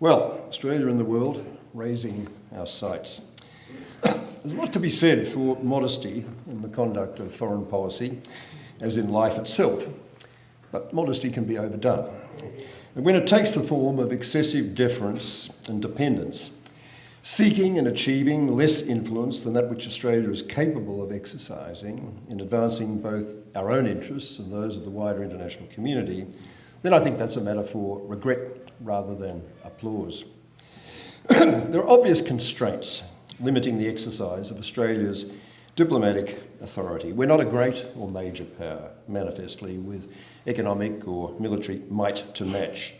Well, Australia in the world, raising our sights. There's a lot to be said for modesty in the conduct of foreign policy, as in life itself, but modesty can be overdone. And when it takes the form of excessive deference and dependence, seeking and achieving less influence than that which Australia is capable of exercising in advancing both our own interests and those of the wider international community, then I think that's a matter for regret rather than applause. there are obvious constraints limiting the exercise of Australia's diplomatic authority. We're not a great or major power, manifestly, with economic or military might to match.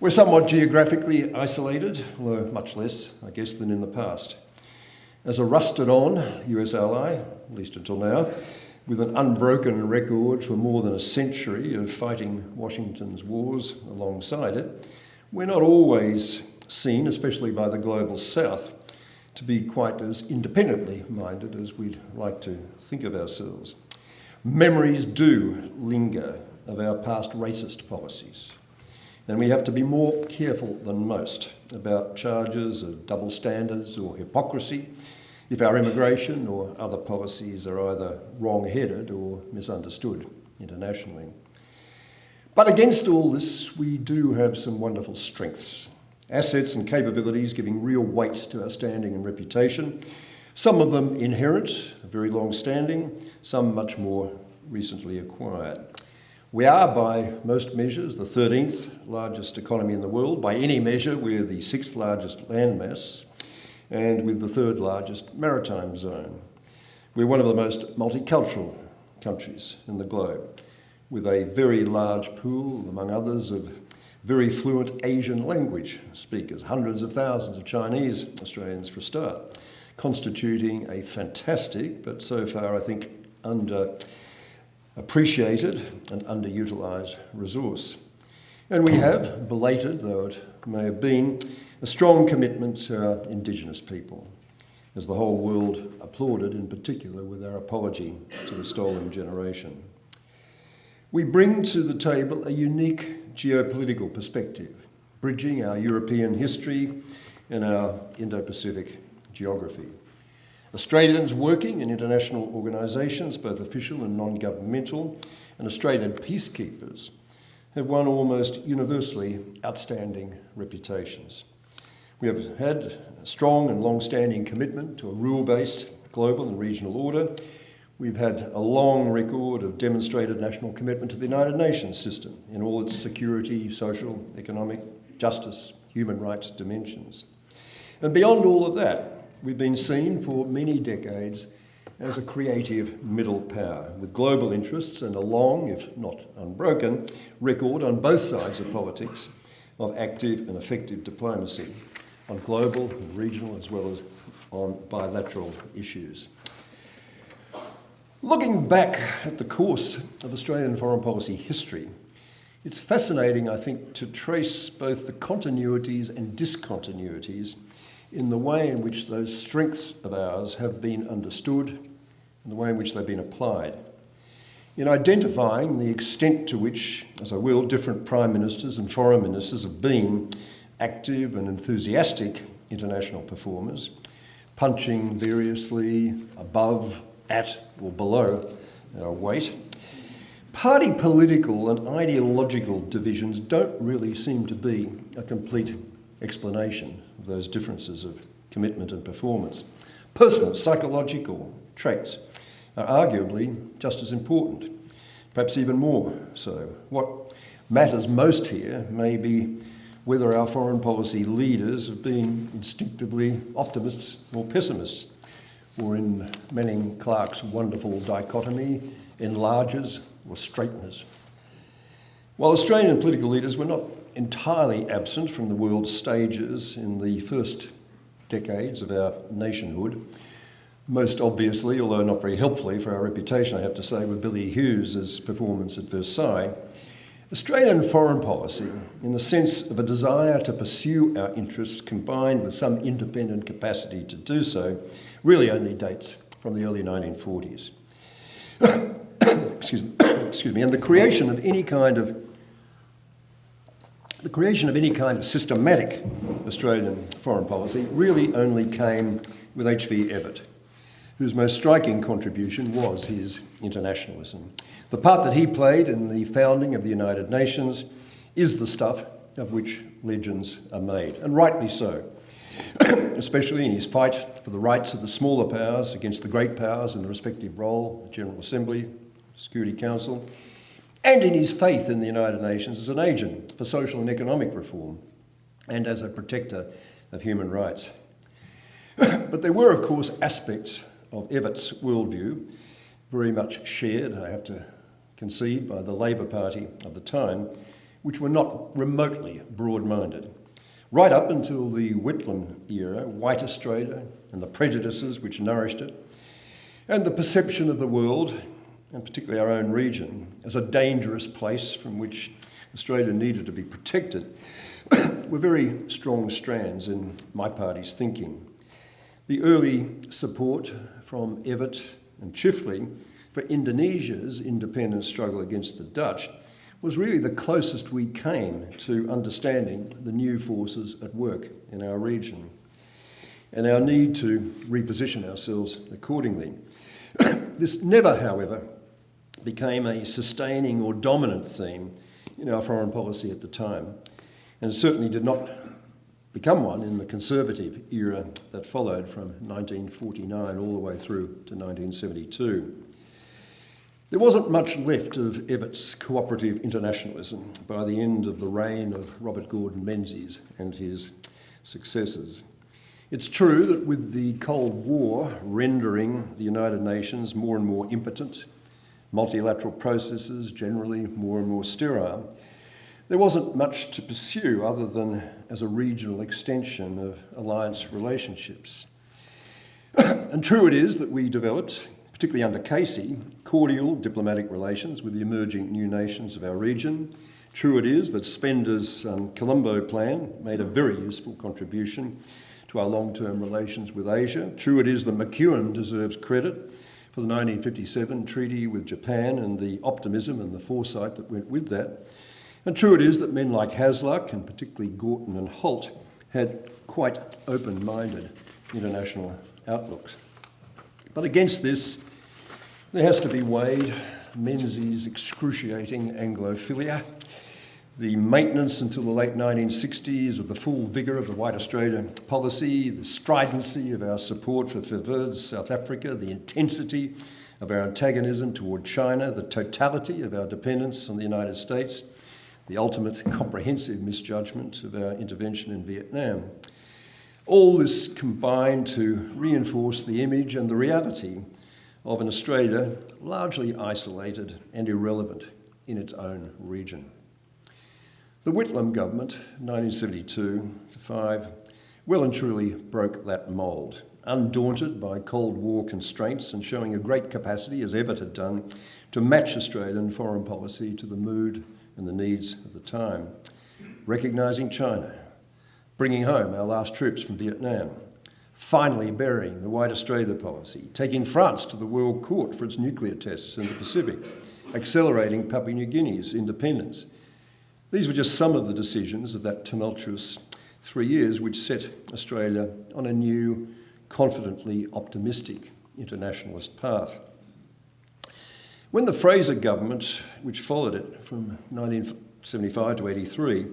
We're somewhat geographically isolated, although much less, I guess, than in the past. As a rusted on US ally, at least until now, with an unbroken record for more than a century of fighting Washington's wars alongside it, we're not always seen, especially by the global south, to be quite as independently minded as we'd like to think of ourselves. Memories do linger of our past racist policies, and we have to be more careful than most about charges of double standards or hypocrisy if our immigration or other policies are either wrong-headed or misunderstood internationally. But against all this, we do have some wonderful strengths, assets and capabilities giving real weight to our standing and reputation, some of them inherent, very long-standing, some much more recently acquired. We are, by most measures, the 13th largest economy in the world. By any measure, we're the sixth largest landmass and with the third largest maritime zone. We're one of the most multicultural countries in the globe, with a very large pool, among others, of very fluent Asian language speakers, hundreds of thousands of Chinese Australians for a start, constituting a fantastic, but so far I think under appreciated and underutilised resource. And we have, belated though it may have been, a strong commitment to our Indigenous people, as the whole world applauded in particular with our apology to the stolen generation. We bring to the table a unique geopolitical perspective, bridging our European history and our Indo-Pacific geography. Australians working in international organisations, both official and non-governmental, and Australian peacekeepers have won almost universally outstanding reputations. We have had a strong and long-standing commitment to a rule-based global and regional order. We've had a long record of demonstrated national commitment to the United Nations system in all its security, social, economic, justice, human rights dimensions. And beyond all of that, we've been seen for many decades as a creative middle power with global interests and a long, if not unbroken, record on both sides of politics of active and effective diplomacy on global and regional as well as on bilateral issues. Looking back at the course of Australian foreign policy history, it's fascinating, I think, to trace both the continuities and discontinuities in the way in which those strengths of ours have been understood and the way in which they've been applied. In identifying the extent to which, as I will, different prime ministers and foreign ministers have been active and enthusiastic international performers, punching variously above, at or below our weight, party political and ideological divisions don't really seem to be a complete explanation of those differences of commitment and performance. Personal, psychological traits are arguably just as important, perhaps even more so. What matters most here may be whether our foreign policy leaders have been instinctively optimists or pessimists, or in Manning Clark's wonderful dichotomy, enlargers or straighteners. While Australian political leaders were not entirely absent from the world stages in the first decades of our nationhood, most obviously, although not very helpfully for our reputation, I have to say, with Billy Hughes's performance at Versailles, Australian foreign policy, in the sense of a desire to pursue our interests combined with some independent capacity to do so, really only dates from the early 1940s. excuse, me, excuse me, and the creation of any kind of The creation of any kind of systematic Australian foreign policy really only came with H.V. Evatt, whose most striking contribution was his internationalism. The part that he played in the founding of the United Nations is the stuff of which legends are made, and rightly so, especially in his fight for the rights of the smaller powers against the great powers in the respective role, the General Assembly, Security Council, and in his faith in the United Nations as an agent for social and economic reform and as a protector of human rights. but there were, of course, aspects of Evatt's worldview very much shared, I have to concede, by the Labor Party of the time, which were not remotely broad-minded. Right up until the Whitlam era, white Australia and the prejudices which nourished it, and the perception of the world and particularly our own region, as a dangerous place from which Australia needed to be protected, were very strong strands in my party's thinking. The early support from Evatt and Chifley for Indonesia's independence struggle against the Dutch was really the closest we came to understanding the new forces at work in our region and our need to reposition ourselves accordingly. this never, however, became a sustaining or dominant theme in our foreign policy at the time, and certainly did not become one in the conservative era that followed from 1949 all the way through to 1972. There wasn't much left of Evatt's cooperative internationalism by the end of the reign of Robert Gordon Menzies and his successors. It's true that with the Cold War rendering the United Nations more and more impotent multilateral processes generally more and more sterile, there wasn't much to pursue other than as a regional extension of alliance relationships. and true it is that we developed, particularly under Casey, cordial diplomatic relations with the emerging new nations of our region. True it is that Spender's um, Colombo plan made a very useful contribution to our long-term relations with Asia. True it is that McEwen deserves credit for the 1957 treaty with Japan and the optimism and the foresight that went with that. And true it is that men like Hasluck, and particularly Gorton and Holt, had quite open-minded international outlooks. But against this, there has to be weighed Menzies' excruciating Anglophilia, the maintenance until the late 1960s of the full vigour of the White Australia policy, the stridency of our support for Verwoerd's South Africa, the intensity of our antagonism toward China, the totality of our dependence on the United States, the ultimate comprehensive misjudgment of our intervention in Vietnam. All this combined to reinforce the image and the reality of an Australia largely isolated and irrelevant in its own region. The Whitlam government, 1972 to 5, well and truly broke that mould, undaunted by Cold War constraints and showing a great capacity, as Evatt had done, to match Australian foreign policy to the mood and the needs of the time. Recognising China, bringing home our last troops from Vietnam, finally burying the White Australia policy, taking France to the World Court for its nuclear tests in the Pacific, accelerating Papua New Guinea's independence, these were just some of the decisions of that tumultuous three years which set Australia on a new, confidently optimistic internationalist path. When the Fraser government, which followed it from 1975 to 83,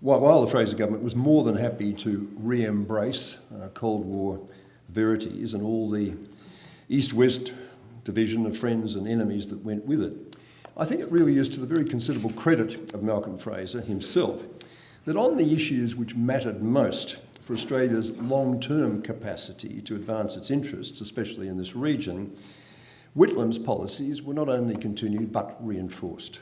while the Fraser government was more than happy to re-embrace uh, Cold War verities and all the East-West division of friends and enemies that went with it, I think it really is to the very considerable credit of Malcolm Fraser himself that on the issues which mattered most for Australia's long-term capacity to advance its interests, especially in this region, Whitlam's policies were not only continued but reinforced.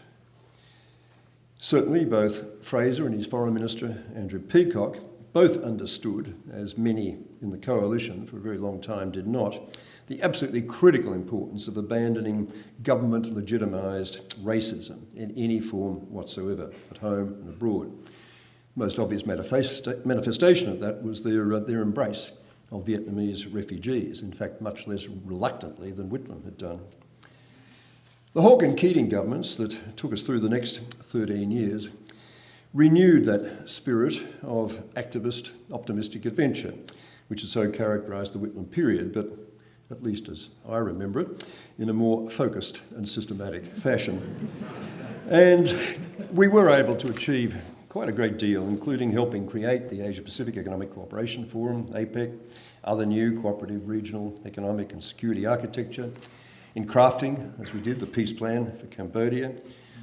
Certainly both Fraser and his Foreign Minister, Andrew Peacock, both understood, as many in the coalition for a very long time did not, the absolutely critical importance of abandoning government legitimised racism in any form whatsoever, at home and abroad. The Most obvious manifesta manifestation of that was their, uh, their embrace of Vietnamese refugees, in fact, much less reluctantly than Whitlam had done. The Hawke and Keating governments that took us through the next 13 years renewed that spirit of activist, optimistic adventure, which has so characterised the Whitlam period, but at least as I remember it, in a more focused and systematic fashion. and we were able to achieve quite a great deal, including helping create the Asia Pacific Economic Cooperation Forum, APEC, other new cooperative regional economic and security architecture, in crafting, as we did, the peace plan for Cambodia,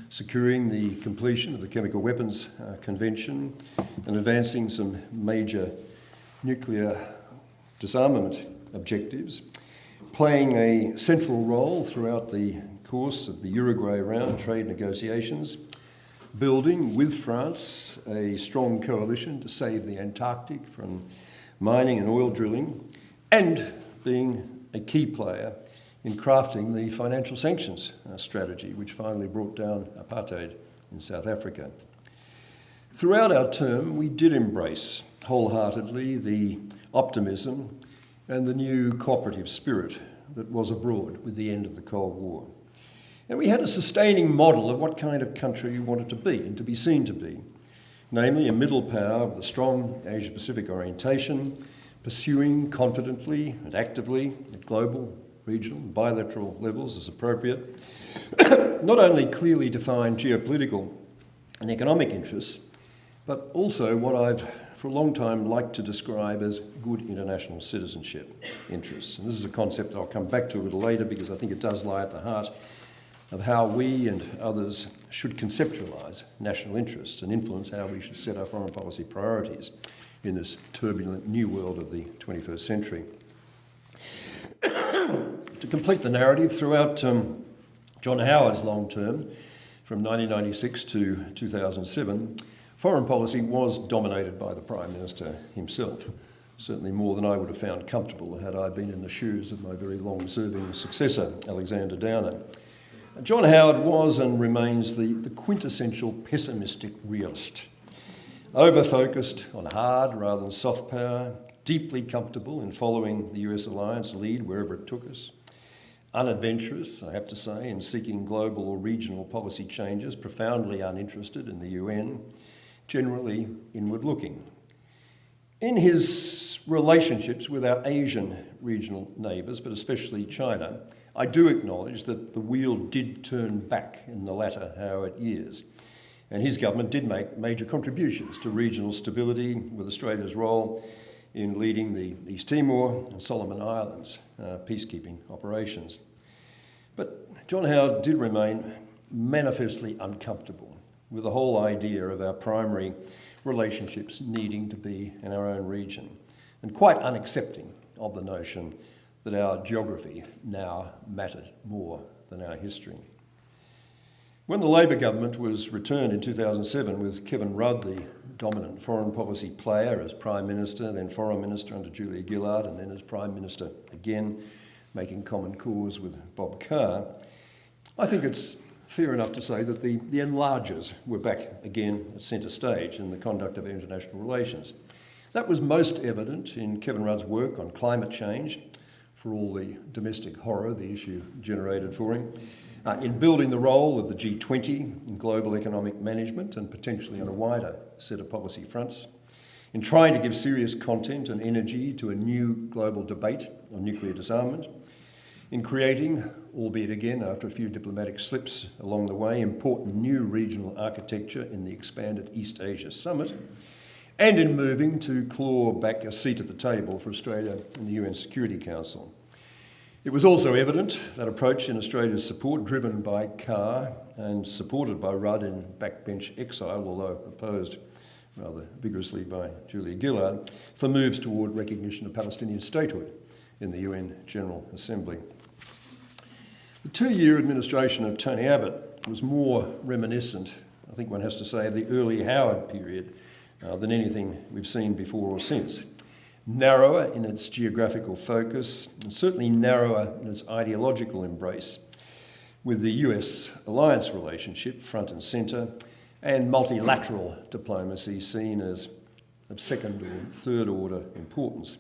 securing the completion of the Chemical Weapons uh, Convention, and advancing some major nuclear disarmament objectives, playing a central role throughout the course of the Uruguay round trade negotiations, building with France a strong coalition to save the Antarctic from mining and oil drilling, and being a key player in crafting the financial sanctions uh, strategy, which finally brought down apartheid in South Africa. Throughout our term, we did embrace wholeheartedly the optimism and the new cooperative spirit that was abroad with the end of the Cold War. And we had a sustaining model of what kind of country we wanted to be and to be seen to be, namely a middle power with a strong Asia Pacific orientation, pursuing confidently and actively at global, regional, and bilateral levels as appropriate, not only clearly defined geopolitical and economic interests, but also what I've for a long time liked to describe as good international citizenship interests. And this is a concept that I'll come back to a little later because I think it does lie at the heart of how we and others should conceptualise national interests and influence how we should set our foreign policy priorities in this turbulent new world of the 21st century. to complete the narrative, throughout um, John Howard's long term, from 1996 to 2007, foreign policy was dominated by the Prime Minister himself, certainly more than I would have found comfortable had I been in the shoes of my very long-serving successor, Alexander Downer. John Howard was and remains the, the quintessential pessimistic realist, over-focused on hard rather than soft power, deeply comfortable in following the US alliance lead wherever it took us, unadventurous, I have to say, in seeking global or regional policy changes, profoundly uninterested in the UN, generally inward looking. In his relationships with our Asian regional neighbours, but especially China, I do acknowledge that the wheel did turn back in the latter Howard years. And his government did make major contributions to regional stability with Australia's role in leading the East Timor and Solomon Islands uh, peacekeeping operations. But John Howard did remain manifestly uncomfortable with the whole idea of our primary relationships needing to be in our own region and quite unaccepting of the notion that our geography now mattered more than our history. When the Labor government was returned in 2007 with Kevin Rudd, the dominant foreign policy player, as Prime Minister, then Foreign Minister under Julia Gillard, and then as Prime Minister again, making common cause with Bob Carr, I think it's fair enough to say that the, the enlargers were back again at centre stage in the conduct of international relations. That was most evident in Kevin Rudd's work on climate change, for all the domestic horror the issue generated for him, uh, in building the role of the G20 in global economic management and potentially on a wider set of policy fronts, in trying to give serious content and energy to a new global debate on nuclear disarmament, in creating, albeit again after a few diplomatic slips along the way, important new regional architecture in the expanded East Asia Summit, and in moving to claw back a seat at the table for Australia in the UN Security Council. It was also evident that approach in Australia's support, driven by Carr and supported by Rudd in backbench exile, although opposed rather vigorously by Julia Gillard, for moves toward recognition of Palestinian statehood in the UN General Assembly. The two-year administration of Tony Abbott was more reminiscent, I think one has to say, of the early Howard period uh, than anything we've seen before or since. Narrower in its geographical focus, and certainly narrower in its ideological embrace, with the US alliance relationship front and centre, and multilateral diplomacy seen as of second or third order importance,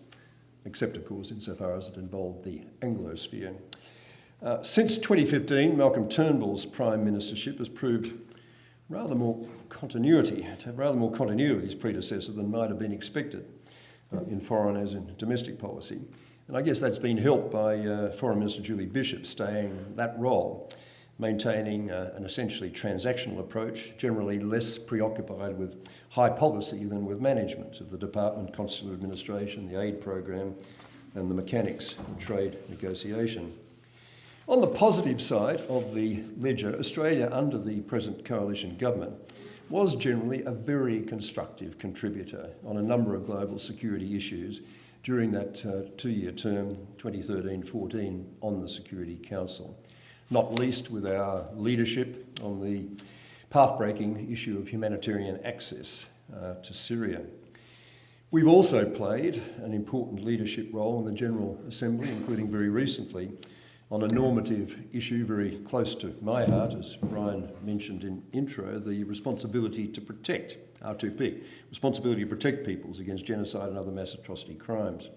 except of course insofar as it involved the Anglosphere. Uh, since 2015, Malcolm Turnbull's prime ministership has proved rather more continuity, to have rather more continuity with his predecessor than might have been expected uh, in foreign as in domestic policy. And I guess that's been helped by uh, Foreign Minister Julie Bishop staying that role, maintaining uh, an essentially transactional approach, generally less preoccupied with high policy than with management of the Department, Consular Administration, the aid program, and the mechanics of trade negotiation. On the positive side of the ledger, Australia under the present coalition government was generally a very constructive contributor on a number of global security issues during that uh, two-year term, 2013-14, on the Security Council, not least with our leadership on the path-breaking issue of humanitarian access uh, to Syria. We've also played an important leadership role in the General Assembly, including very recently on a normative issue very close to my heart, as Brian mentioned in intro, the responsibility to protect, R2P, responsibility to protect peoples against genocide and other mass atrocity crimes.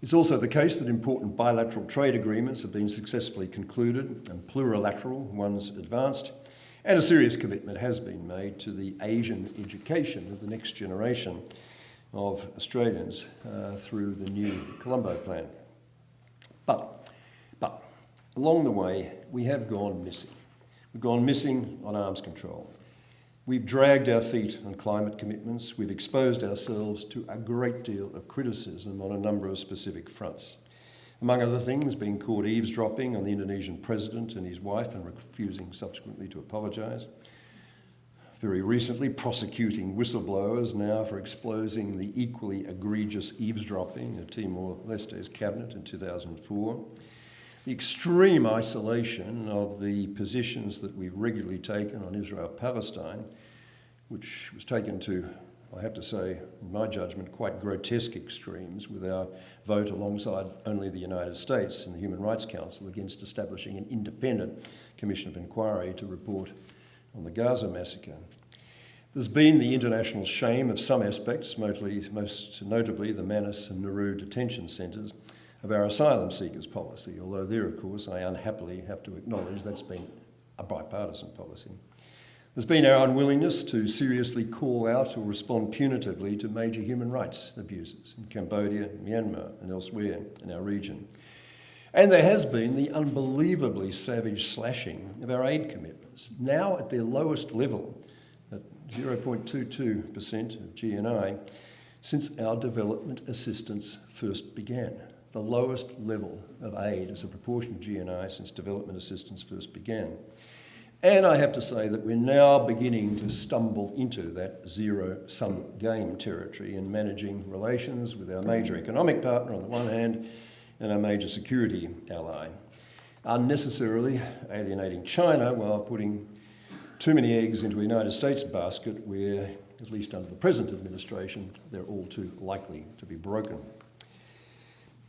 It's also the case that important bilateral trade agreements have been successfully concluded and plurilateral ones advanced, and a serious commitment has been made to the Asian education of the next generation of Australians uh, through the new Colombo Plan. But Along the way, we have gone missing. We've gone missing on arms control. We've dragged our feet on climate commitments. We've exposed ourselves to a great deal of criticism on a number of specific fronts. Among other things, being caught eavesdropping on the Indonesian president and his wife and refusing subsequently to apologise. Very recently, prosecuting whistleblowers now for exposing the equally egregious eavesdropping of Timor-Leste's cabinet in 2004 the extreme isolation of the positions that we've regularly taken on Israel-Palestine, which was taken to, I have to say, in my judgment, quite grotesque extremes with our vote alongside only the United States in the Human Rights Council against establishing an independent commission of inquiry to report on the Gaza massacre. There's been the international shame of some aspects, mostly, most notably the Manus and Nauru detention centres, of our asylum seekers policy, although there, of course, I unhappily have to acknowledge that's been a bipartisan policy. There's been our unwillingness to seriously call out or respond punitively to major human rights abuses in Cambodia, Myanmar and elsewhere in our region. And there has been the unbelievably savage slashing of our aid commitments, now at their lowest level, at 0.22% of GNI, since our development assistance first began the lowest level of aid as a proportion of GNI since development assistance first began. And I have to say that we're now beginning to stumble into that zero-sum game territory in managing relations with our major economic partner on the one hand and our major security ally, unnecessarily alienating China while putting too many eggs into a United States basket where, at least under the present administration, they're all too likely to be broken.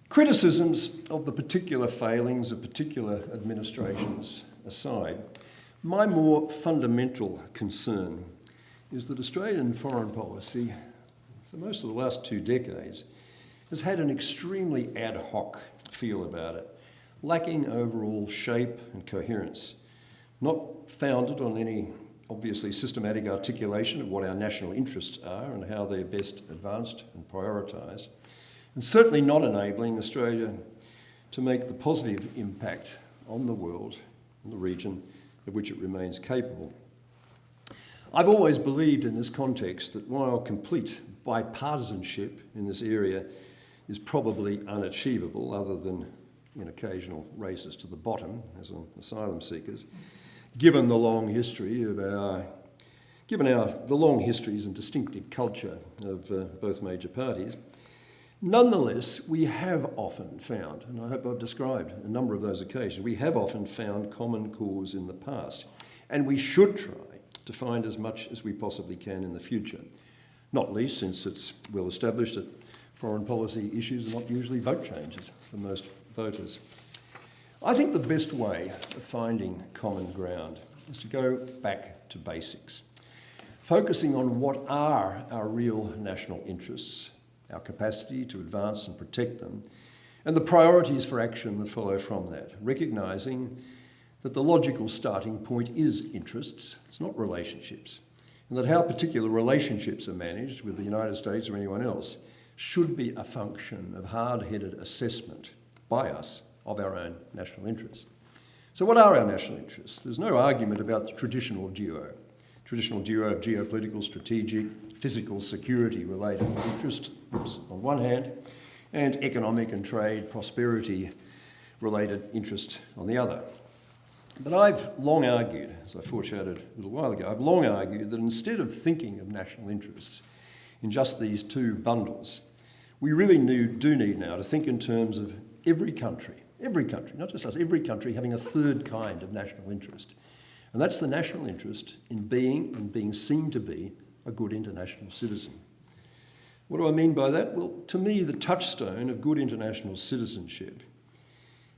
Criticisms of the particular failings of particular administrations aside, my more fundamental concern is that Australian foreign policy, for most of the last two decades, has had an extremely ad hoc feel about it, lacking overall shape and coherence, not founded on any obviously systematic articulation of what our national interests are and how they're best advanced and prioritised, and certainly not enabling Australia to make the positive impact on the world and the region of which it remains capable. I've always believed in this context that while complete bipartisanship in this area is probably unachievable other than in occasional races to the bottom, as on asylum seekers, given the long history of our, given our, the long histories and distinctive culture of uh, both major parties, Nonetheless, we have often found, and I hope I've described a number of those occasions, we have often found common cause in the past, and we should try to find as much as we possibly can in the future, not least since it's well established that foreign policy issues are not usually vote changes for most voters. I think the best way of finding common ground is to go back to basics, focusing on what are our real national interests our capacity to advance and protect them, and the priorities for action that follow from that, recognising that the logical starting point is interests, it's not relationships, and that how particular relationships are managed with the United States or anyone else should be a function of hard-headed assessment by us of our own national interests. So what are our national interests? There's no argument about the traditional duo. Traditional duo of geopolitical, strategic, physical security related interest oops, on one hand, and economic and trade prosperity related interest on the other. But I've long argued, as I foreshadowed a little while ago, I've long argued that instead of thinking of national interests in just these two bundles, we really do need now to think in terms of every country, every country, not just us, every country having a third kind of national interest. And that's the national interest in being and being seen to be a good international citizen. What do I mean by that? Well, to me, the touchstone of good international citizenship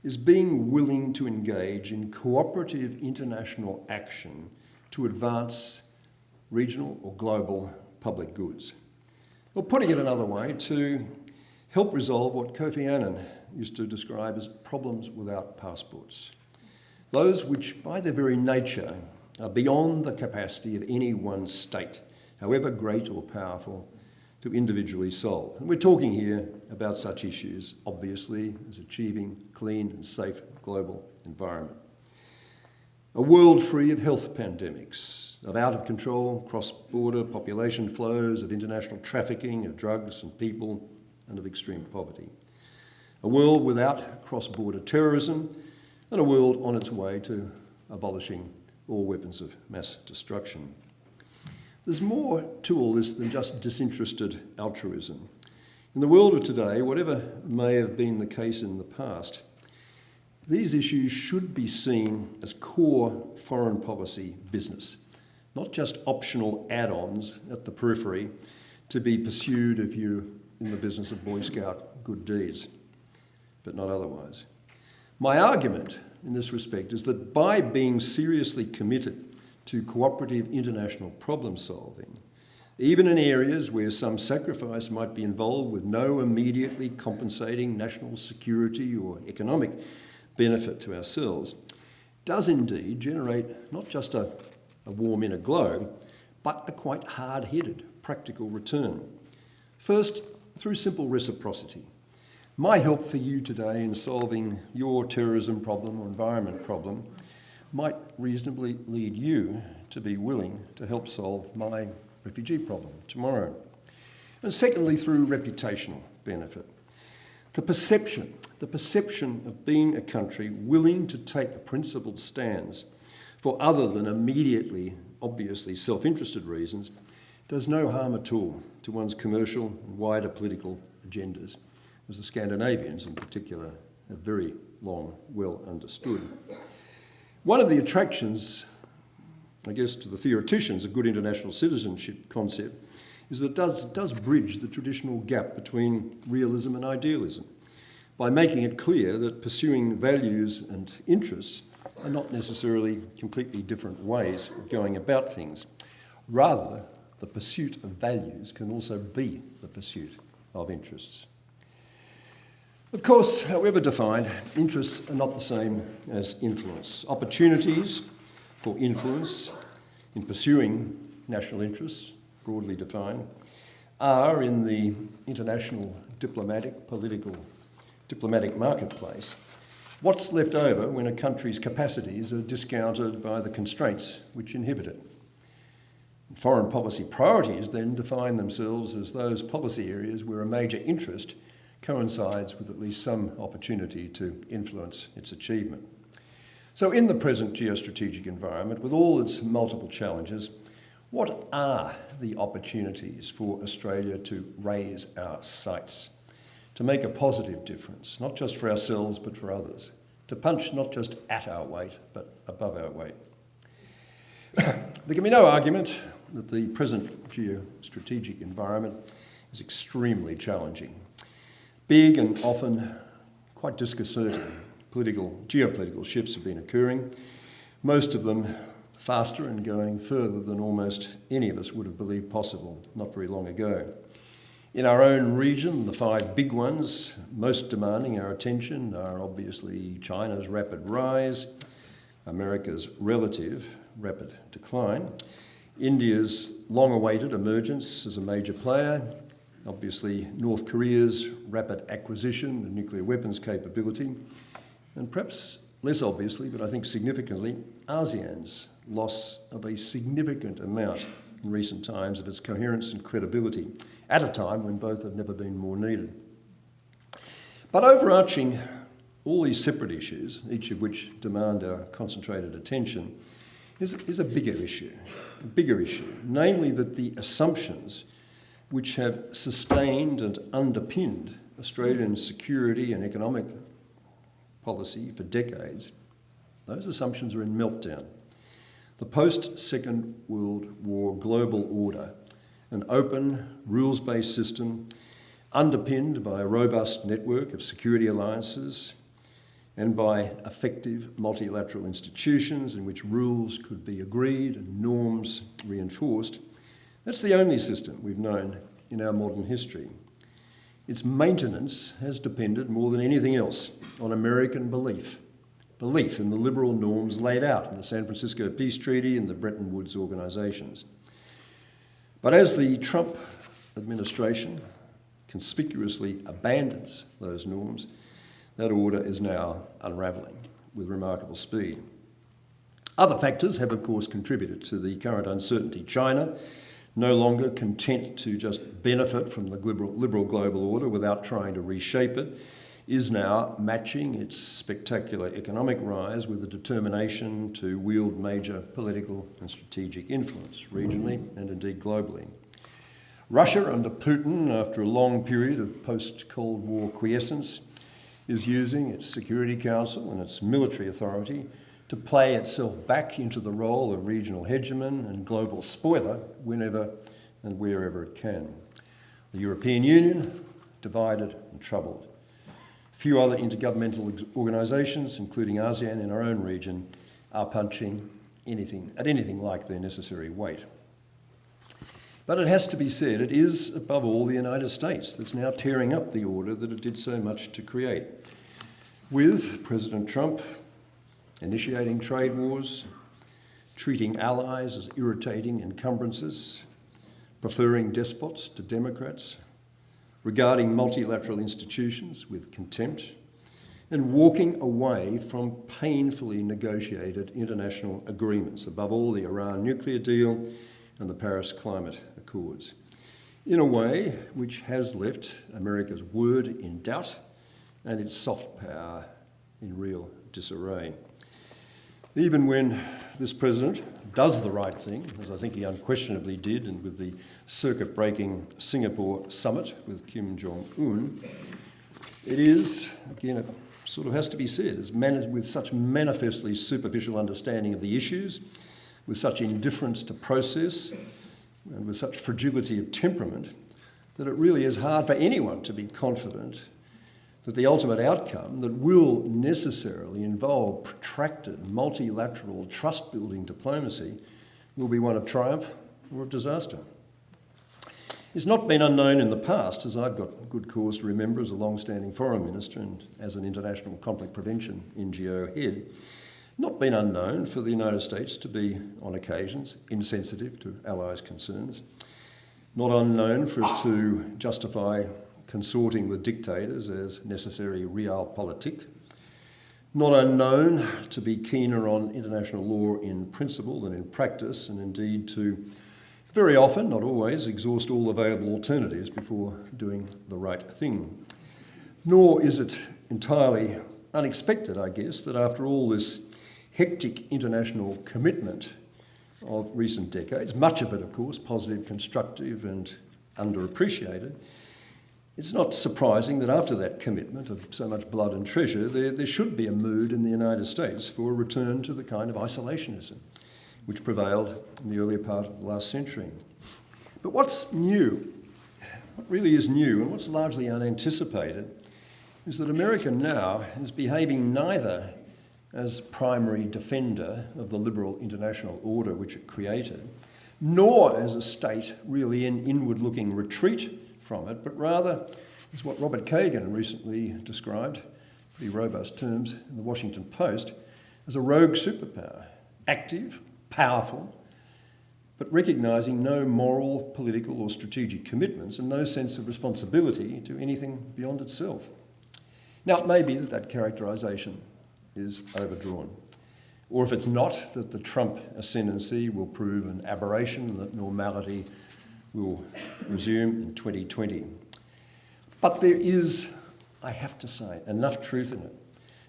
is being willing to engage in cooperative international action to advance regional or global public goods. Or putting it another way, to help resolve what Kofi Annan used to describe as problems without passports. Those which, by their very nature, are beyond the capacity of any one state, however great or powerful, to individually solve. And we're talking here about such issues, obviously, as achieving clean and safe global environment. A world free of health pandemics, of out of control cross-border population flows, of international trafficking of drugs and people, and of extreme poverty. A world without cross-border terrorism, and a world on its way to abolishing all weapons of mass destruction. There's more to all this than just disinterested altruism. In the world of today, whatever may have been the case in the past, these issues should be seen as core foreign policy business, not just optional add-ons at the periphery to be pursued if you're in the business of Boy Scout good deeds, but not otherwise. My argument in this respect is that by being seriously committed to cooperative international problem solving, even in areas where some sacrifice might be involved with no immediately compensating national security or economic benefit to ourselves, does indeed generate not just a, a warm inner glow, but a quite hard-headed practical return. First, through simple reciprocity. My help for you today in solving your terrorism problem or environment problem might reasonably lead you to be willing to help solve my refugee problem tomorrow. And secondly, through reputational benefit. The perception, the perception of being a country willing to take principled stands for other than immediately, obviously self-interested reasons does no harm at all to one's commercial and wider political agendas, as the Scandinavians in particular have very long well understood. One of the attractions, I guess, to the theoreticians of good international citizenship concept is that it does, does bridge the traditional gap between realism and idealism by making it clear that pursuing values and interests are not necessarily completely different ways of going about things. Rather, the pursuit of values can also be the pursuit of interests. Of course, however defined, interests are not the same as influence. Opportunities for influence in pursuing national interests, broadly defined, are in the international diplomatic, political, diplomatic marketplace what's left over when a country's capacities are discounted by the constraints which inhibit it. Foreign policy priorities then define themselves as those policy areas where a major interest coincides with at least some opportunity to influence its achievement. So in the present geostrategic environment, with all its multiple challenges, what are the opportunities for Australia to raise our sights, to make a positive difference, not just for ourselves, but for others, to punch not just at our weight, but above our weight? there can be no argument that the present geostrategic environment is extremely challenging Big and often quite disconcerting political, geopolitical shifts have been occurring, most of them faster and going further than almost any of us would have believed possible not very long ago. In our own region, the five big ones most demanding our attention are obviously China's rapid rise, America's relative rapid decline, India's long awaited emergence as a major player, obviously North Korea's rapid acquisition of nuclear weapons capability, and perhaps less obviously, but I think significantly, ASEAN's loss of a significant amount in recent times of its coherence and credibility at a time when both have never been more needed. But overarching all these separate issues, each of which demand our concentrated attention, is, is a bigger issue, a bigger issue, namely that the assumptions which have sustained and underpinned Australian security and economic policy for decades, those assumptions are in meltdown. The post-Second World War global order, an open, rules-based system underpinned by a robust network of security alliances and by effective multilateral institutions in which rules could be agreed and norms reinforced, that's the only system we've known in our modern history. Its maintenance has depended more than anything else on American belief, belief in the liberal norms laid out in the San Francisco Peace Treaty and the Bretton Woods organisations. But as the Trump administration conspicuously abandons those norms, that order is now unravelling with remarkable speed. Other factors have, of course, contributed to the current uncertainty. China, no longer content to just benefit from the liberal, liberal global order without trying to reshape it, is now matching its spectacular economic rise with a determination to wield major political and strategic influence regionally and indeed globally. Russia under Putin, after a long period of post-Cold War quiescence, is using its Security Council and its military authority to play itself back into the role of regional hegemon and global spoiler whenever and wherever it can. The European Union, divided and troubled. Few other intergovernmental organisations, including ASEAN in our own region, are punching anything at anything like their necessary weight. But it has to be said, it is, above all, the United States that's now tearing up the order that it did so much to create. With President Trump initiating trade wars, treating allies as irritating encumbrances, preferring despots to democrats, regarding multilateral institutions with contempt, and walking away from painfully negotiated international agreements, above all the Iran nuclear deal and the Paris Climate Accords, in a way which has left America's word in doubt and its soft power in real disarray. Even when this president does the right thing, as I think he unquestionably did, and with the circuit-breaking Singapore summit with Kim Jong-un, it is, again, it sort of has to be said, with such manifestly superficial understanding of the issues, with such indifference to process, and with such fragility of temperament that it really is hard for anyone to be confident that the ultimate outcome that will necessarily involve protracted multilateral trust building diplomacy will be one of triumph or of disaster. It's not been unknown in the past, as I've got good cause to remember as a long standing foreign minister and as an international conflict prevention NGO head, not been unknown for the United States to be, on occasions, insensitive to allies' concerns, not unknown for us to justify consorting with dictators as necessary realpolitik, not unknown to be keener on international law in principle than in practice, and indeed to very often, not always, exhaust all available alternatives before doing the right thing. Nor is it entirely unexpected, I guess, that after all this hectic international commitment of recent decades, much of it, of course, positive, constructive, and underappreciated. It's not surprising that after that commitment of so much blood and treasure, there, there should be a mood in the United States for a return to the kind of isolationism which prevailed in the earlier part of the last century. But what's new, what really is new, and what's largely unanticipated, is that America now is behaving neither as primary defender of the liberal international order which it created, nor as a state really in inward looking retreat from it, but rather is what Robert Kagan recently described, pretty robust terms, in the Washington Post, as a rogue superpower, active, powerful, but recognising no moral, political, or strategic commitments and no sense of responsibility to anything beyond itself. Now, it may be that that characterisation is overdrawn. Or if it's not, that the Trump ascendancy will prove an aberration and that normality will resume in 2020. But there is, I have to say, enough truth in it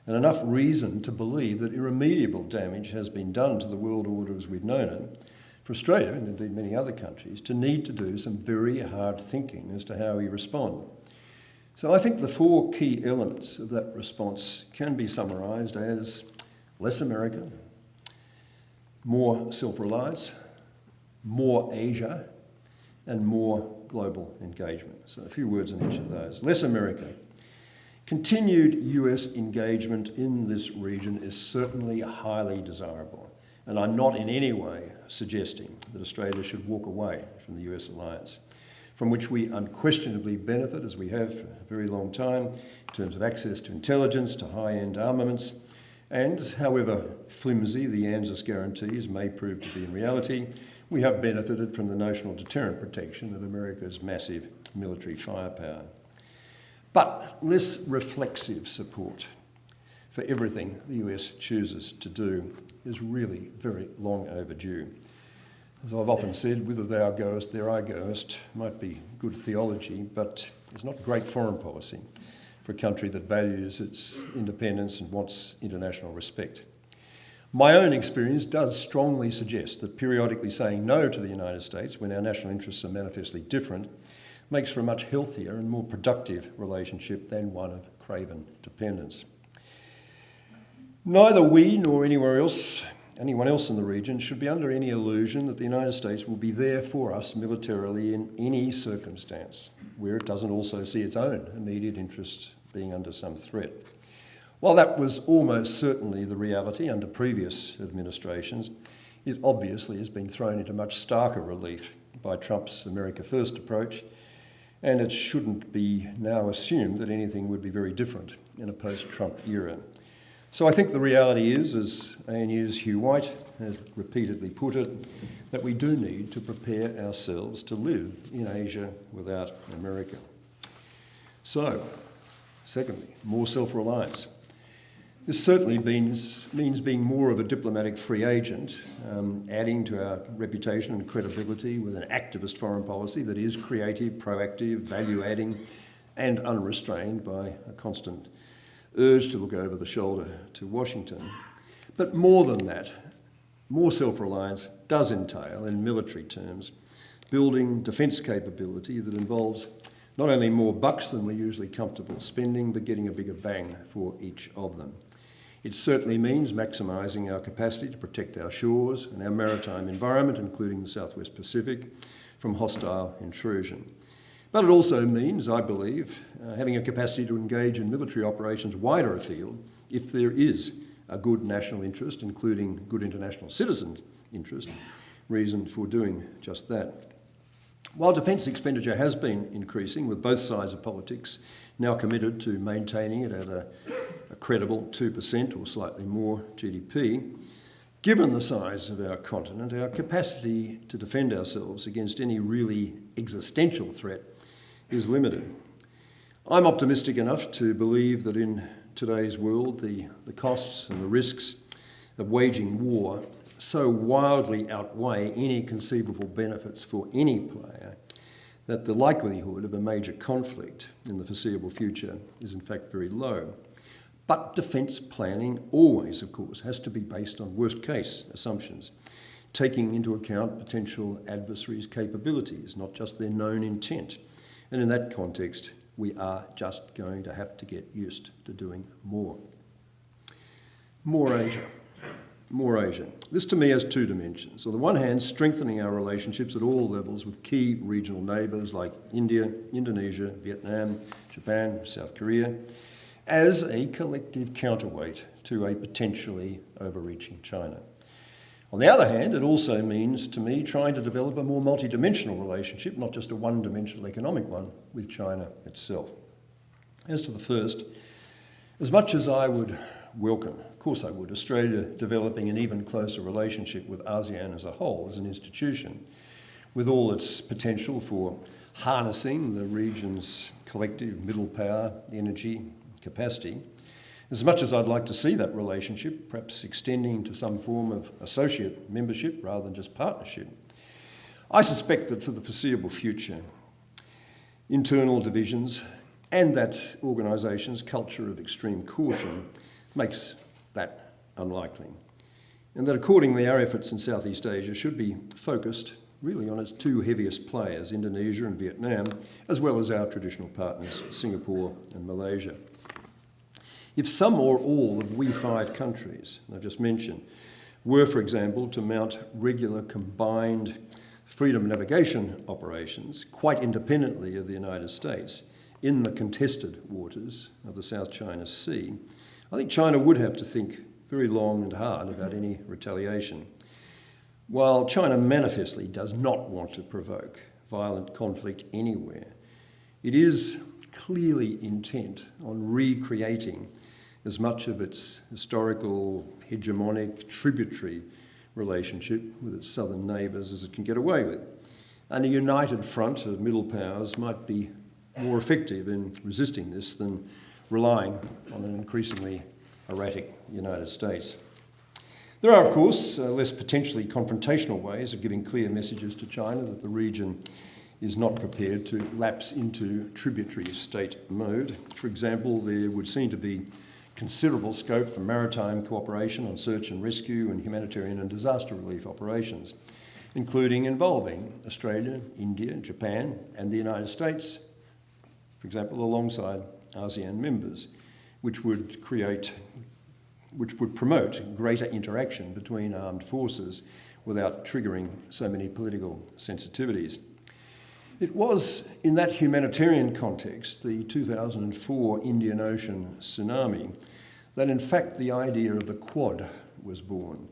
and enough reason to believe that irremediable damage has been done to the world order as we've known it for Australia and indeed many other countries to need to do some very hard thinking as to how we respond. So I think the four key elements of that response can be summarised as less America, more self-reliance, more Asia, and more global engagement. So a few words on each of those. Less America. Continued US engagement in this region is certainly highly desirable. And I'm not in any way suggesting that Australia should walk away from the US alliance, from which we unquestionably benefit, as we have for a very long time, in terms of access to intelligence, to high-end armaments, and however flimsy the ANZUS guarantees may prove to be in reality, we have benefited from the notional deterrent protection of America's massive military firepower. But less reflexive support for everything the US chooses to do is really very long overdue. As I've often said, whither thou goest, there I goest might be good theology, but it's not great foreign policy for a country that values its independence and wants international respect. My own experience does strongly suggest that periodically saying no to the United States when our national interests are manifestly different makes for a much healthier and more productive relationship than one of craven dependence. Neither we nor anywhere else, anyone else in the region should be under any illusion that the United States will be there for us militarily in any circumstance where it doesn't also see its own immediate interests being under some threat. While that was almost certainly the reality under previous administrations, it obviously has been thrown into much starker relief by Trump's America First approach, and it shouldn't be now assumed that anything would be very different in a post-Trump era. So I think the reality is, as ANU's Hugh White has repeatedly put it, that we do need to prepare ourselves to live in Asia without America. So, secondly, more self-reliance. This certainly means, means being more of a diplomatic free agent, um, adding to our reputation and credibility with an activist foreign policy that is creative, proactive, value-adding and unrestrained by a constant urge to look over the shoulder to Washington. But more than that, more self-reliance does entail, in military terms, building defence capability that involves not only more bucks than we're usually comfortable spending, but getting a bigger bang for each of them. It certainly means maximising our capacity to protect our shores and our maritime environment, including the Southwest Pacific, from hostile intrusion. But it also means, I believe, uh, having a capacity to engage in military operations wider afield if there is a good national interest, including good international citizen interest, reason for doing just that. While defence expenditure has been increasing, with both sides of politics now committed to maintaining it at a, a credible 2% or slightly more GDP, given the size of our continent, our capacity to defend ourselves against any really existential threat is limited. I'm optimistic enough to believe that in today's world, the, the costs and the risks of waging war so wildly outweigh any conceivable benefits for any player that the likelihood of a major conflict in the foreseeable future is in fact very low. But defence planning always, of course, has to be based on worst case assumptions, taking into account potential adversaries' capabilities, not just their known intent. And in that context, we are just going to have to get used to doing more. More Asia. More Asia. This to me has two dimensions. On the one hand, strengthening our relationships at all levels with key regional neighbours like India, Indonesia, Vietnam, Japan, South Korea, as a collective counterweight to a potentially overreaching China. On the other hand, it also means to me trying to develop a more multidimensional relationship, not just a one-dimensional economic one, with China itself. As to the first, as much as I would welcome. Of course I would. Australia developing an even closer relationship with ASEAN as a whole, as an institution, with all its potential for harnessing the region's collective middle power, energy, capacity. As much as I'd like to see that relationship, perhaps extending to some form of associate membership rather than just partnership, I suspect that for the foreseeable future, internal divisions and that organisation's culture of extreme caution makes that unlikely. And that accordingly our efforts in Southeast Asia should be focused really on its two heaviest players, Indonesia and Vietnam, as well as our traditional partners, Singapore and Malaysia. If some or all of we five countries, I've just mentioned, were, for example, to mount regular combined freedom navigation operations quite independently of the United States in the contested waters of the South China Sea, I think China would have to think very long and hard about any retaliation. While China manifestly does not want to provoke violent conflict anywhere, it is clearly intent on recreating as much of its historical, hegemonic, tributary relationship with its southern neighbours as it can get away with. And a united front of middle powers might be more effective in resisting this than relying on an increasingly erratic United States. There are, of course, uh, less potentially confrontational ways of giving clear messages to China that the region is not prepared to lapse into tributary state mode. For example, there would seem to be considerable scope for maritime cooperation on search and rescue and humanitarian and disaster relief operations, including involving Australia, India, Japan, and the United States, for example, alongside ASEAN members, which would create which would promote greater interaction between armed forces without triggering so many political sensitivities. It was in that humanitarian context, the 2004 Indian Ocean tsunami, that in fact the idea of the Quad was born.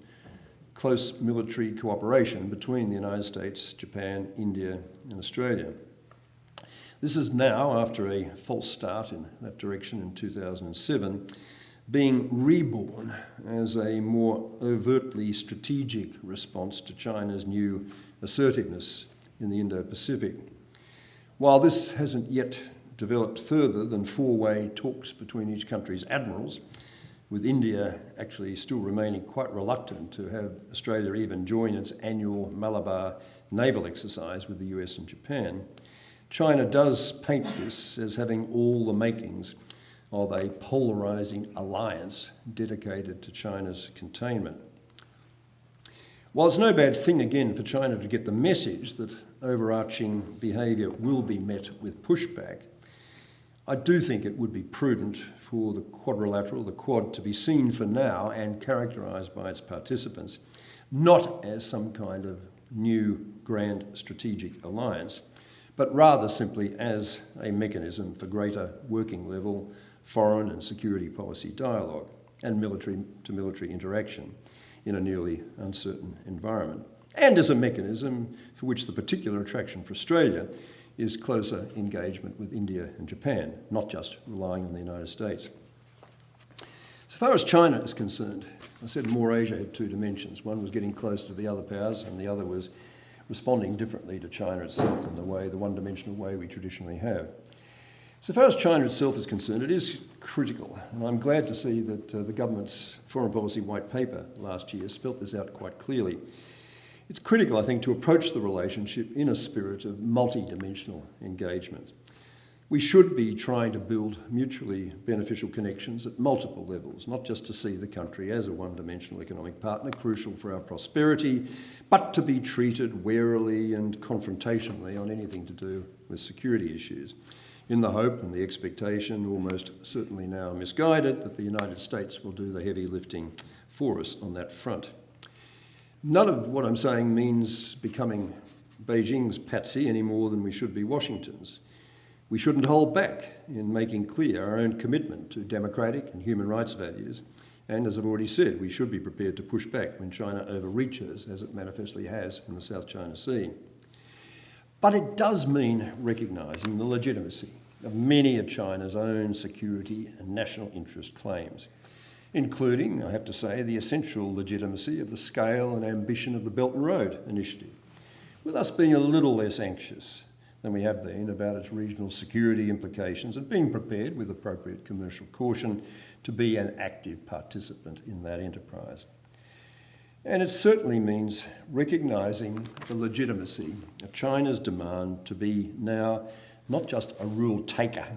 Close military cooperation between the United States, Japan, India and Australia. This is now, after a false start in that direction in 2007, being reborn as a more overtly strategic response to China's new assertiveness in the Indo-Pacific. While this hasn't yet developed further than four-way talks between each country's admirals, with India actually still remaining quite reluctant to have Australia even join its annual Malabar naval exercise with the US and Japan, China does paint this as having all the makings of a polarising alliance dedicated to China's containment. While it's no bad thing again for China to get the message that overarching behaviour will be met with pushback, I do think it would be prudent for the quadrilateral, the Quad, to be seen for now and characterised by its participants, not as some kind of new grand strategic alliance, but rather simply as a mechanism for greater working level foreign and security policy dialogue and military to military interaction in a newly uncertain environment. And as a mechanism for which the particular attraction for Australia is closer engagement with India and Japan, not just relying on the United States. As far as China is concerned, I said more Asia had two dimensions. One was getting closer to the other powers, and the other was responding differently to China itself in the way, the one-dimensional way we traditionally have. So far as China itself is concerned, it is critical, and I'm glad to see that uh, the government's foreign policy white paper last year spelt this out quite clearly. It's critical, I think, to approach the relationship in a spirit of multi-dimensional engagement. We should be trying to build mutually beneficial connections at multiple levels, not just to see the country as a one-dimensional economic partner, crucial for our prosperity, but to be treated warily and confrontationally on anything to do with security issues in the hope and the expectation, almost certainly now misguided, that the United States will do the heavy lifting for us on that front. None of what I'm saying means becoming Beijing's patsy any more than we should be Washington's. We shouldn't hold back in making clear our own commitment to democratic and human rights values. And as I've already said, we should be prepared to push back when China overreaches, as it manifestly has in the South China Sea. But it does mean recognising the legitimacy of many of China's own security and national interest claims. including, I have to say, the essential legitimacy of the scale and ambition of the Belt and Road Initiative, with us being a little less anxious than we have been about its regional security implications and being prepared with appropriate commercial caution to be an active participant in that enterprise. And it certainly means recognising the legitimacy of China's demand to be now not just a rule taker,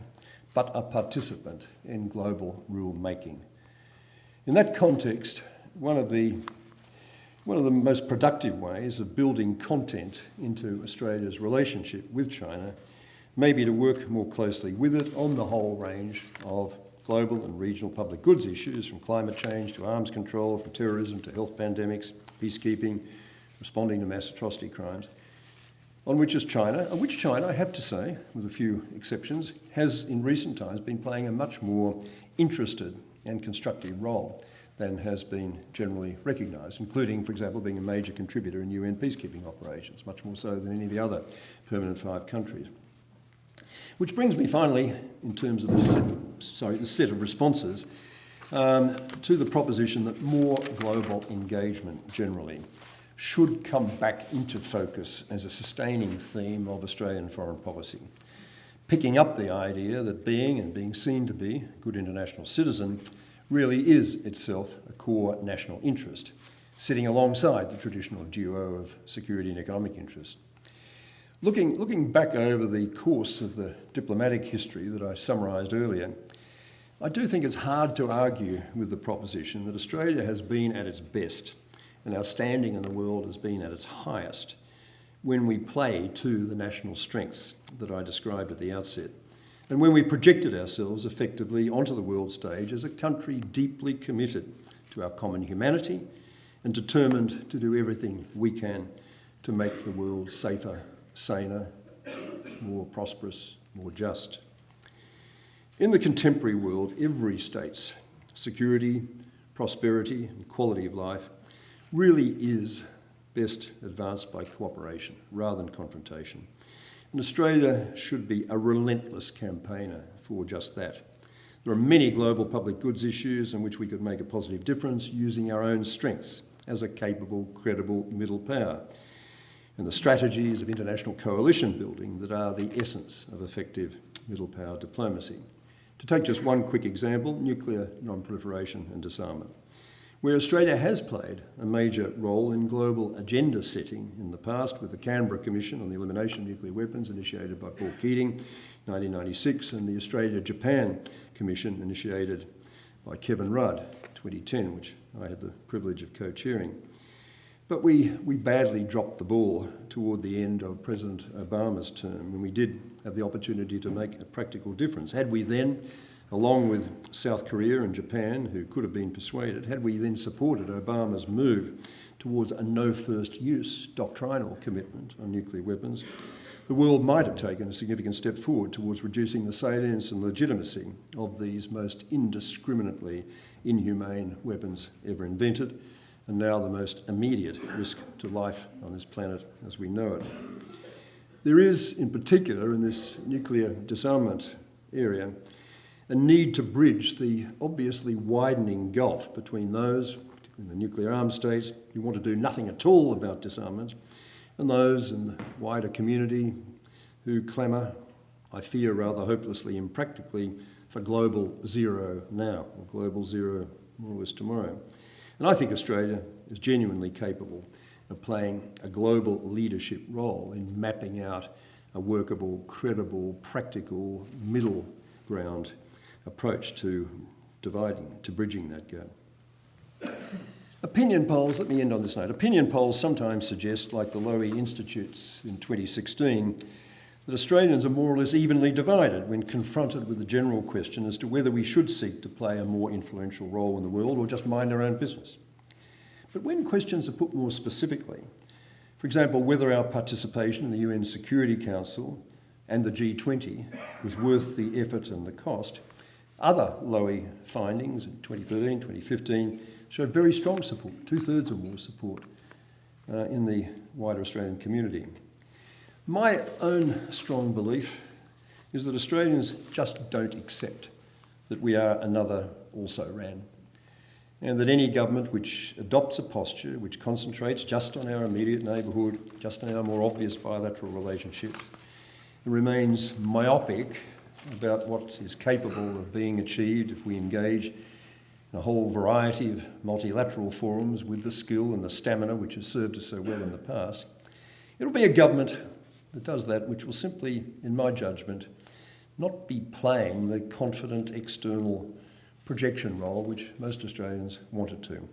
but a participant in global rule making. In that context, one of the one of the most productive ways of building content into Australia's relationship with China may be to work more closely with it on the whole range of global and regional public goods issues, from climate change to arms control, from terrorism to health pandemics, peacekeeping, responding to mass atrocity crimes, on which is China, and which China, I have to say, with a few exceptions, has in recent times been playing a much more interested and constructive role than has been generally recognised, including, for example, being a major contributor in UN peacekeeping operations, much more so than any of the other permanent five countries. Which brings me finally, in terms of the set, sorry, the set of responses, um, to the proposition that more global engagement generally should come back into focus as a sustaining theme of Australian foreign policy. Picking up the idea that being and being seen to be a good international citizen really is itself a core national interest, sitting alongside the traditional duo of security and economic interest. Looking, looking back over the course of the diplomatic history that I summarised earlier, I do think it's hard to argue with the proposition that Australia has been at its best and our standing in the world has been at its highest when we play to the national strengths that I described at the outset and when we projected ourselves effectively onto the world stage as a country deeply committed to our common humanity and determined to do everything we can to make the world safer saner, more prosperous, more just. In the contemporary world, every state's security, prosperity, and quality of life really is best advanced by cooperation rather than confrontation. And Australia should be a relentless campaigner for just that. There are many global public goods issues in which we could make a positive difference using our own strengths as a capable, credible middle power and the strategies of international coalition building that are the essence of effective middle power diplomacy. To take just one quick example, nuclear non-proliferation and disarmament, where Australia has played a major role in global agenda setting in the past with the Canberra Commission on the Elimination of Nuclear Weapons initiated by Paul Keating 1996 and the Australia-Japan Commission initiated by Kevin Rudd 2010, which I had the privilege of co-chairing. But we, we badly dropped the ball toward the end of President Obama's term when we did have the opportunity to make a practical difference. Had we then, along with South Korea and Japan, who could have been persuaded, had we then supported Obama's move towards a no first use doctrinal commitment on nuclear weapons, the world might have taken a significant step forward towards reducing the salience and legitimacy of these most indiscriminately inhumane weapons ever invented and now the most immediate risk to life on this planet as we know it. There is, in particular, in this nuclear disarmament area, a need to bridge the obviously widening gulf between those, in the nuclear armed states, who want to do nothing at all about disarmament, and those in the wider community who clamour, I fear rather hopelessly impractically, for global zero now, or global zero more or less tomorrow. And I think Australia is genuinely capable of playing a global leadership role in mapping out a workable, credible, practical, middle ground approach to dividing, to bridging that gap. Opinion polls, let me end on this note. Opinion polls sometimes suggest, like the Lowy Institute's in 2016, that Australians are more or less evenly divided when confronted with the general question as to whether we should seek to play a more influential role in the world or just mind our own business. But when questions are put more specifically, for example, whether our participation in the UN Security Council and the G20 was worth the effort and the cost, other Lowy findings in 2013, 2015 showed very strong support, two-thirds or more support uh, in the wider Australian community. My own strong belief is that Australians just don't accept that we are another also ran. and that any government which adopts a posture which concentrates just on our immediate neighbourhood, just on our more obvious bilateral relationships, remains myopic about what is capable of being achieved if we engage in a whole variety of multilateral forums with the skill and the stamina which has served us so well in the past, it'll be a government that does that which will simply, in my judgment, not be playing the confident external projection role which most Australians want it to.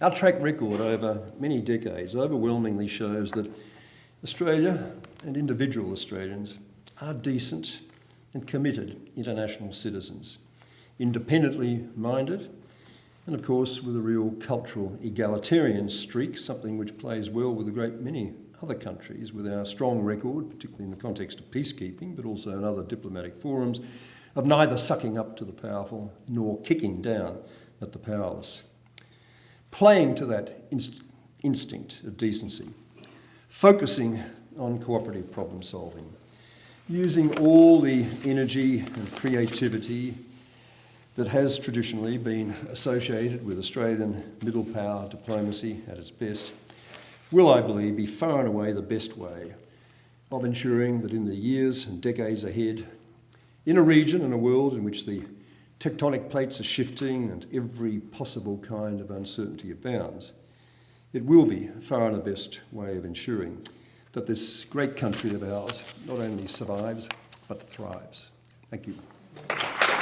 Our track record over many decades overwhelmingly shows that Australia and individual Australians are decent and committed international citizens, independently minded, and of course with a real cultural egalitarian streak, something which plays well with a great many other countries with our strong record, particularly in the context of peacekeeping, but also in other diplomatic forums, of neither sucking up to the powerful nor kicking down at the powerless. Playing to that inst instinct of decency, focusing on cooperative problem solving, using all the energy and creativity that has traditionally been associated with Australian middle power diplomacy at its best, will, I believe, be far and away the best way of ensuring that in the years and decades ahead, in a region and a world in which the tectonic plates are shifting and every possible kind of uncertainty abounds, it will be far and the best way of ensuring that this great country of ours not only survives, but thrives. Thank you.